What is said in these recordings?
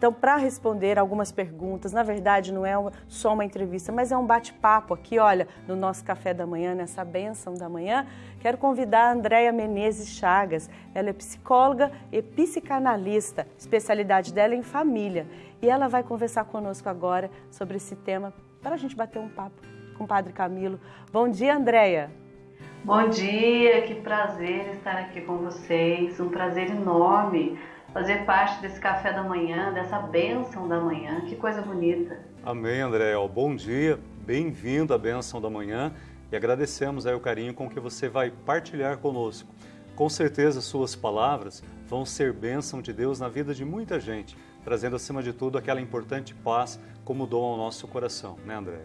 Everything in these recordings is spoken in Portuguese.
Então, para responder algumas perguntas, na verdade não é só uma entrevista, mas é um bate-papo aqui, olha, no nosso café da manhã, nessa benção da manhã, quero convidar a Andréia Menezes Chagas. Ela é psicóloga e psicanalista, especialidade dela em família. E ela vai conversar conosco agora sobre esse tema para a gente bater um papo com o Padre Camilo. Bom dia, Andréia. Bom dia, que prazer estar aqui com vocês, um prazer enorme fazer parte desse café da manhã, dessa bênção da manhã. Que coisa bonita. Amém, André. Bom dia, bem-vindo à bênção da manhã e agradecemos aí o carinho com que você vai partilhar conosco. Com certeza suas palavras vão ser bênção de Deus na vida de muita gente, trazendo acima de tudo aquela importante paz como dom ao nosso coração, né, André?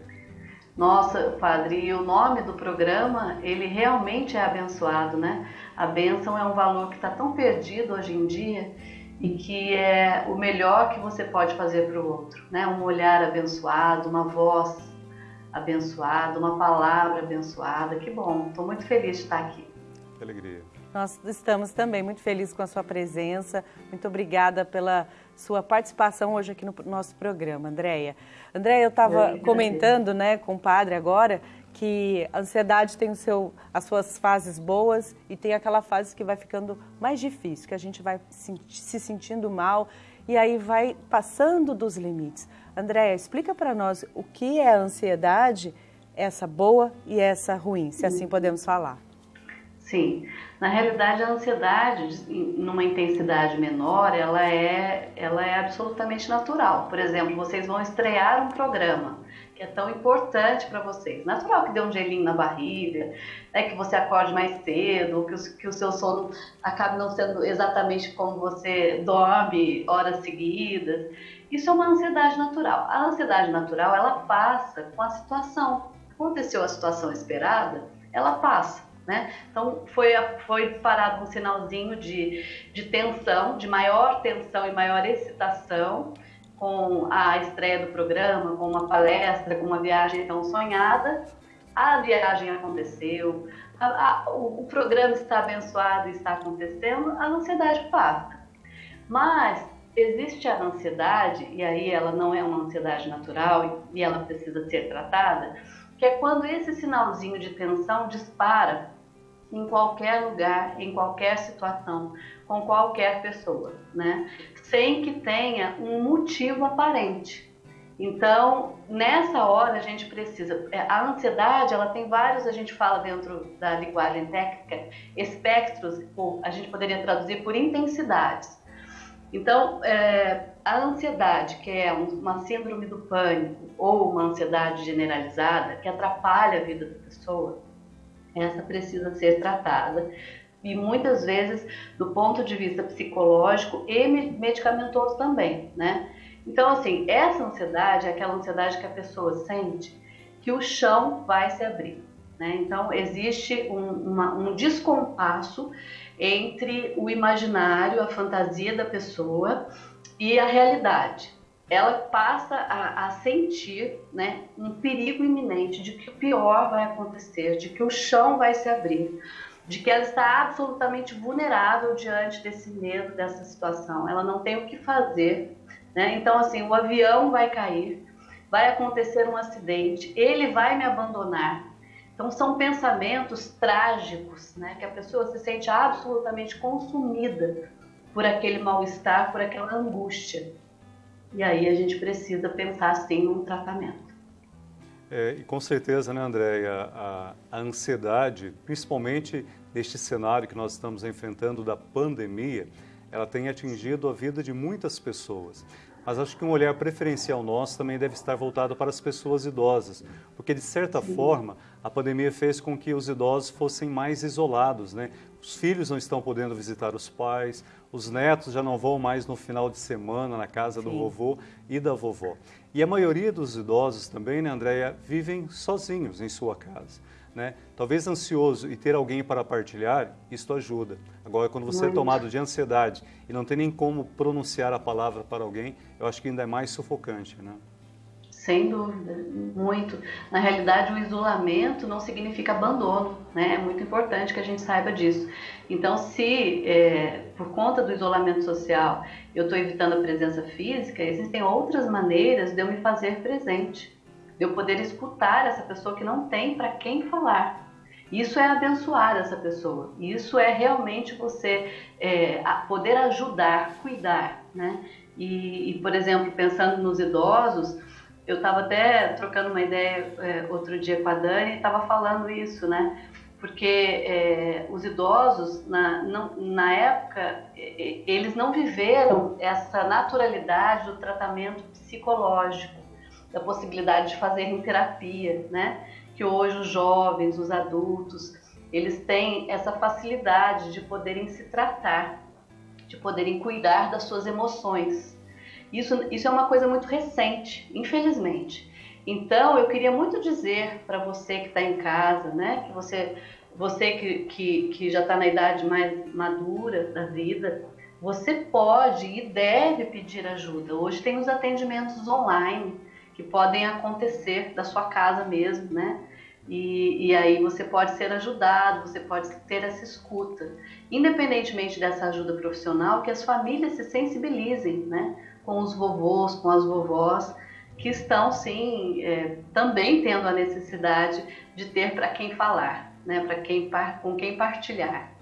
Nossa, padre, e o nome do programa, ele realmente é abençoado, né? A bênção é um valor que está tão perdido hoje em dia e que é o melhor que você pode fazer para o outro, né? Um olhar abençoado, uma voz abençoada, uma palavra abençoada. Que bom, estou muito feliz de estar aqui. Que alegria. Nós estamos também muito felizes com a sua presença. Muito obrigada pela sua participação hoje aqui no nosso programa, Andréia. Andréia, eu estava comentando né, com o padre agora que a ansiedade tem o seu, as suas fases boas e tem aquela fase que vai ficando mais difícil, que a gente vai se sentindo mal e aí vai passando dos limites. Andréia, explica para nós o que é a ansiedade, essa boa e essa ruim, se assim podemos falar. Sim, na realidade a ansiedade, numa intensidade menor, ela é, ela é absolutamente natural. Por exemplo, vocês vão estrear um programa que é tão importante para vocês. Natural que dê um gelinho na barriga, é que você acorde mais cedo, que o, que o seu sono acabe não sendo exatamente como você dorme horas seguidas. Isso é uma ansiedade natural. A ansiedade natural, ela passa com a situação. Aconteceu a situação esperada, ela passa. Né? Então foi, foi disparado um sinalzinho de, de tensão, de maior tensão e maior excitação, com a estreia do programa, com uma palestra, com uma viagem tão sonhada. A viagem aconteceu, a, a, o, o, programa está abençoado e está acontecendo, a ansiedade passa. Mas existe a ansiedade, e aí ela não é uma ansiedade natural e ela precisa ser tratada, que é quando esse sinalzinho de tensão dispara em qualquer lugar, em qualquer situação, com qualquer pessoa, né? Sem que tenha um motivo aparente. Então, nessa hora a gente precisa. É, a ansiedade, ela tem vários, a gente fala dentro da linguagem técnica, espectros, ou a gente poderia traduzir por intensidades. Então, é, a ansiedade, que é uma síndrome do pânico ou uma ansiedade generalizada, que atrapalha a vida da pessoa, essa precisa ser tratada e muitas vezes do ponto de vista psicológico e medicamentoso também, né? Então, assim, essa ansiedade é aquela ansiedade que a pessoa sente que o chão vai se abrir, né? Então, existe um, uma, um descompasso entre o imaginário, a fantasia da pessoa e a realidade ela passa a, a, sentir né, um perigo iminente de que o pior vai acontecer, de que o chão vai se abrir, de que ela está absolutamente vulnerável diante desse medo, dessa situação. Ela não tem o que fazer. Né? Então, assim, o avião vai cair, vai acontecer um acidente, ele vai me abandonar. Então, são pensamentos trágicos, né? que a pessoa se sente absolutamente consumida por aquele mal-estar, por aquela angústia. E aí a gente precisa pensar sim num tratamento. É, e com certeza, né, Andréia, a, a ansiedade, principalmente neste cenário que nós estamos enfrentando da pandemia, ela tem atingido a vida de muitas pessoas. Mas acho que um olhar preferencial nosso também deve estar voltado para as pessoas idosas, porque de certa Sim. forma a pandemia fez com que os idosos fossem mais isolados, né? Os filhos não estão podendo visitar os pais, os netos já não vão mais no final de semana na casa Sim. do vovô e da vovó. E a maioria dos idosos também, né, Andréia, vivem sozinhos em sua casa. Né? Talvez ansioso e ter alguém para partilhar, isto ajuda. Agora, quando você é tomado de ansiedade e não tem nem como pronunciar a palavra para alguém, eu acho que ainda é mais sufocante, né? Sem dúvida, muito. Na realidade, o isolamento não significa abandono, né? É muito importante que a gente saiba disso. Então, se é, por conta do isolamento social eu estou evitando a presença física, existem outras maneiras de eu me fazer presente, de eu poder escutar essa pessoa que não tem para quem falar. Isso é abençoar essa pessoa. Isso é realmente você é, poder ajudar, cuidar, né? E, e, por exemplo, pensando nos idosos, eu estava até trocando uma ideia é, outro dia com a Dani e estava falando isso, né? Porque é, os idosos, na, não, na época, eles não viveram essa naturalidade do tratamento psicológico, da possibilidade de fazer em terapia, né? Que hoje os jovens, os adultos, eles têm essa facilidade de poderem se tratar, de poderem cuidar das suas emoções. Isso, isso é uma coisa muito recente, infelizmente. Então, eu queria muito dizer para você que está em casa, né, que você, você que, que, que já está na idade mais madura da vida, você pode e deve pedir ajuda. Hoje tem os atendimentos online que podem acontecer da sua casa mesmo, né? E, e, aí você pode ser ajudado, você pode ter essa escuta. Independentemente dessa ajuda profissional, que as famílias se sensibilizem, né? Com os vovôs, com as vovós, que estão sim é, também tendo a necessidade de ter para quem falar, né, para quem com quem partilhar.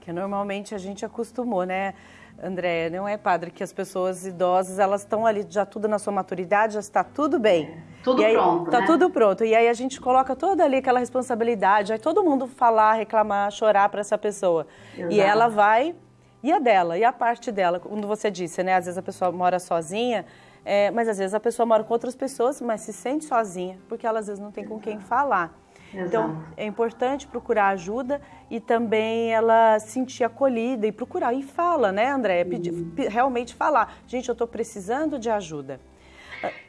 Que normalmente a gente acostumou, né, André? Não é padre que as pessoas idosas elas estão ali já tudo na sua maturidade, já está tudo bem. É, tudo aí, pronto. Está né? tudo pronto. E aí a gente coloca toda ali aquela responsabilidade, aí todo mundo falar, reclamar, chorar para essa pessoa. Exato. E ela vai e a dela, e a parte dela, quando você disse, né? Às vezes a pessoa mora sozinha, é, mas às vezes a pessoa mora com outras pessoas, mas se sente sozinha, porque ela às vezes não tem com quem falar. Exato. Então, é importante procurar ajuda e também ela sentir acolhida e procurar. E fala, né, André? Pedir, realmente falar. Gente, eu estou precisando de ajuda.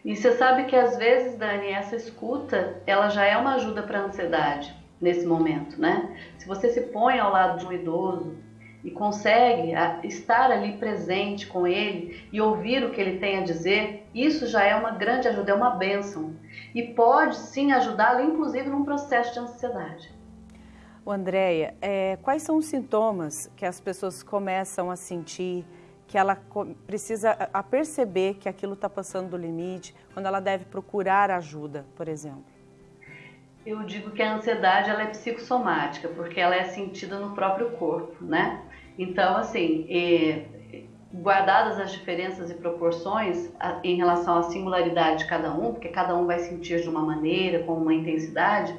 E você sabe que às vezes, Dani, essa escuta, ela já é uma ajuda para a ansiedade nesse momento, né? Se você se põe ao lado de um idoso, e consegue estar ali presente com ele e ouvir o que ele tem a dizer, isso já é uma grande ajuda, é uma bênção. E pode sim ajudá-lo, inclusive, num processo de ansiedade. O Andréia, é, quais são os sintomas que as pessoas começam a sentir, que ela precisa a perceber que aquilo está passando do limite, quando ela deve procurar ajuda, por exemplo? Eu digo que a ansiedade ela é psicossomática, porque ela é sentida no próprio corpo, né? Então, assim, guardadas as diferenças e proporções em relação à singularidade de cada um, porque cada um vai sentir de uma maneira, com uma intensidade,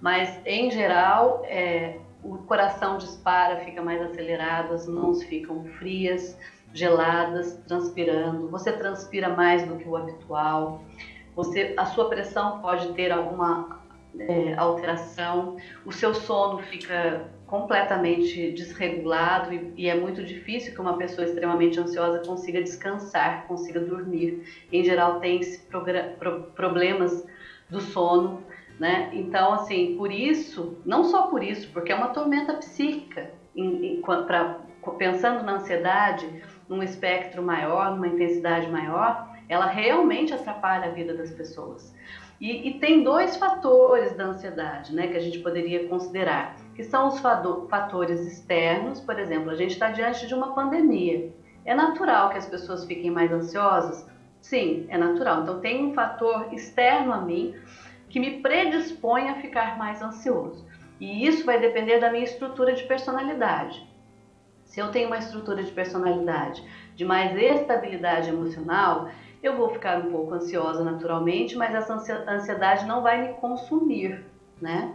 mas em geral é, o coração dispara, fica mais acelerado, as mãos ficam frias, geladas, transpirando, você transpira mais do que o habitual, você, a sua pressão pode ter alguma é, alteração, o seu sono fica completamente desregulado e, e, é muito difícil que uma pessoa extremamente ansiosa consiga descansar, consiga dormir. Em geral, tem pro, problemas do sono, né? Então, assim, por isso, não só por isso, porque é uma tormenta psíquica, em, em, pra, pensando na ansiedade, num espectro maior, numa intensidade maior, ela realmente atrapalha a vida das pessoas. E, e, tem dois fatores da ansiedade né, que a gente poderia considerar, que são os fatores externos, por exemplo, a gente está diante de uma pandemia. É natural que as pessoas fiquem mais ansiosas? Sim, é natural. Então tem um fator externo a mim que me predispõe a ficar mais ansioso. E isso vai depender da minha estrutura de personalidade. Se eu tenho uma estrutura de personalidade de mais estabilidade emocional, eu vou ficar um pouco ansiosa naturalmente, mas essa ansiedade não vai me consumir, né?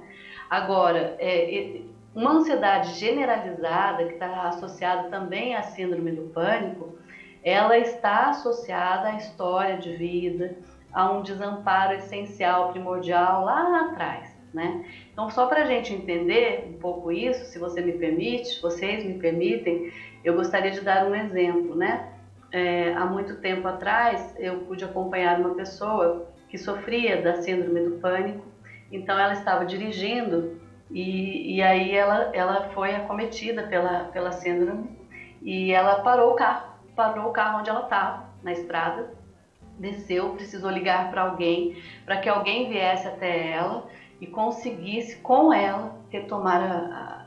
Agora, é, uma ansiedade generalizada que está associada também à síndrome do pânico, ela está associada à história de vida, a um desamparo essencial, primordial lá atrás, né? Então, só para a gente entender um pouco isso, se você me permite, vocês me permitem, eu gostaria de dar um exemplo, né? É, há muito tempo atrás, eu pude acompanhar uma pessoa que sofria da síndrome do pânico. Então, ela estava dirigindo e, e aí ela, ela foi acometida pela, pela síndrome e ela parou o carro, parou o carro onde ela estava, na estrada, desceu, precisou ligar para alguém, para que alguém viesse até ela e conseguisse com ela retomar a, a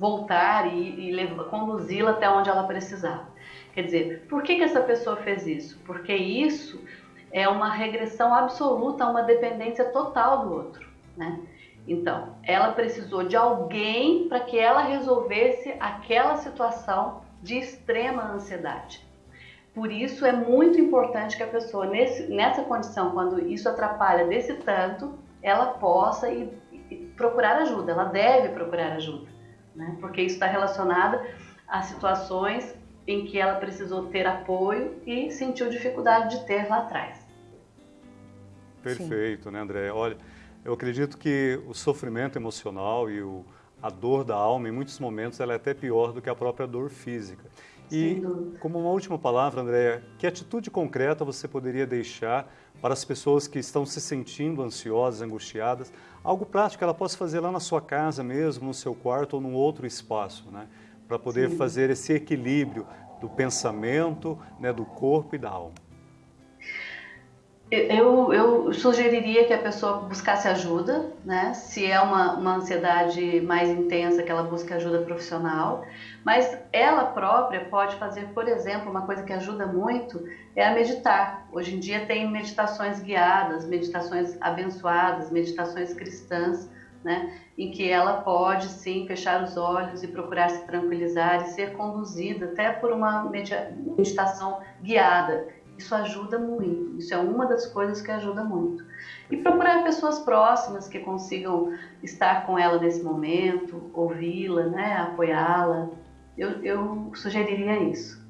voltar e, e conduzi-la até onde ela precisava. Quer dizer, por que, que essa pessoa fez isso? Porque isso é uma regressão absoluta uma dependência total do outro, né? Então, ela precisou de alguém para que ela resolvesse aquela situação de extrema ansiedade. Por isso é muito importante que a pessoa, nesse, nessa condição, quando isso atrapalha desse tanto, ela possa procurar ajuda, ela deve procurar ajuda, né? porque isso está relacionado a situações em que ela precisou ter apoio e sentiu dificuldade de ter lá atrás. Perfeito, Sim. né, André? Olha, eu acredito que o sofrimento emocional e o, a dor da alma, em muitos momentos, ela é até pior do que a própria dor física. E, como uma última palavra, Andréia, que atitude concreta você poderia deixar para as pessoas que estão se sentindo ansiosas, angustiadas? Algo prático que ela possa fazer lá na sua casa mesmo, no seu quarto ou num outro espaço, né? Para poder Sim. fazer esse equilíbrio do pensamento, né, do corpo e da alma. Eu, eu, sugeriria que a pessoa buscasse ajuda, né? Se é uma, uma ansiedade mais intensa, que ela busque ajuda profissional. Mas ela própria pode fazer, por exemplo, uma coisa que ajuda muito é a meditar. Hoje em dia tem meditações guiadas, meditações abençoadas, meditações cristãs, né? Em que ela pode sim fechar os olhos e procurar se tranquilizar e ser conduzida até por uma meditação guiada isso ajuda muito. Isso é uma das coisas que ajuda muito. E procurar pessoas próximas que consigam estar com ela nesse momento, ouvi-la, né, apoiá-la. Eu, eu sugeriria isso.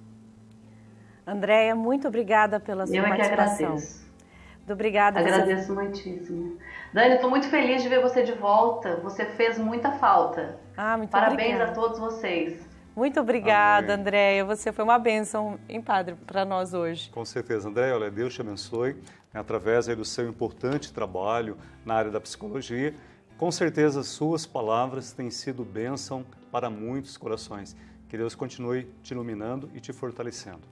Andréia, muito obrigada pela sua eu participação. Eu é que agradeço. Muito obrigada. Agradeço você... muitíssimo. Dani, estou muito feliz de ver você de volta. Você fez muita falta. Ah, muito Parabéns obrigada. a todos vocês. Muito obrigada, Amém. Andréia. Você foi uma bênção, em Padre, para nós hoje. Com certeza, Andréia. Olha, Deus te abençoe através do seu importante trabalho na área da psicologia. Com certeza, suas palavras têm sido bênção para muitos corações. Que Deus continue te iluminando e te fortalecendo.